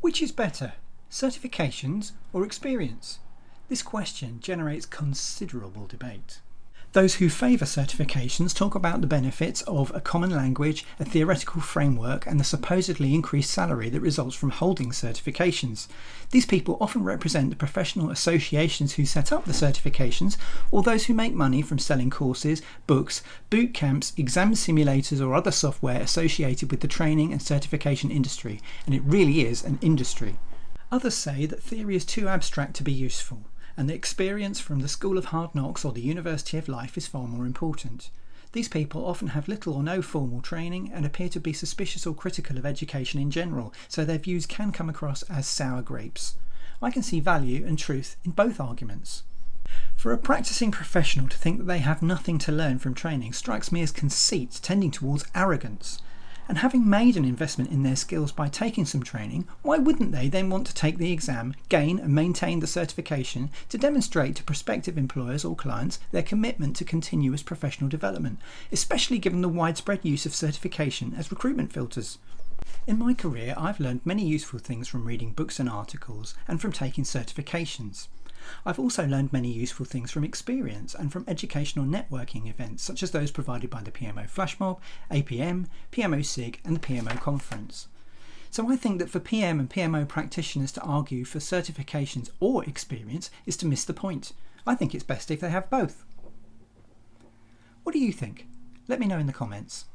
Which is better, certifications or experience? This question generates considerable debate. Those who favour certifications talk about the benefits of a common language, a theoretical framework, and the supposedly increased salary that results from holding certifications. These people often represent the professional associations who set up the certifications, or those who make money from selling courses, books, boot camps, exam simulators, or other software associated with the training and certification industry, and it really is an industry. Others say that theory is too abstract to be useful and the experience from the School of Hard Knocks or the University of Life is far more important. These people often have little or no formal training and appear to be suspicious or critical of education in general, so their views can come across as sour grapes. I can see value and truth in both arguments. For a practicing professional to think that they have nothing to learn from training strikes me as conceit tending towards arrogance. And having made an investment in their skills by taking some training, why wouldn't they then want to take the exam, gain and maintain the certification to demonstrate to prospective employers or clients their commitment to continuous professional development, especially given the widespread use of certification as recruitment filters? In my career, I've learned many useful things from reading books and articles and from taking certifications. I've also learned many useful things from experience and from educational networking events such as those provided by the PMO Flashmob, APM, PMO SIG and the PMO Conference. So I think that for PM and PMO practitioners to argue for certifications or experience is to miss the point. I think it's best if they have both. What do you think? Let me know in the comments.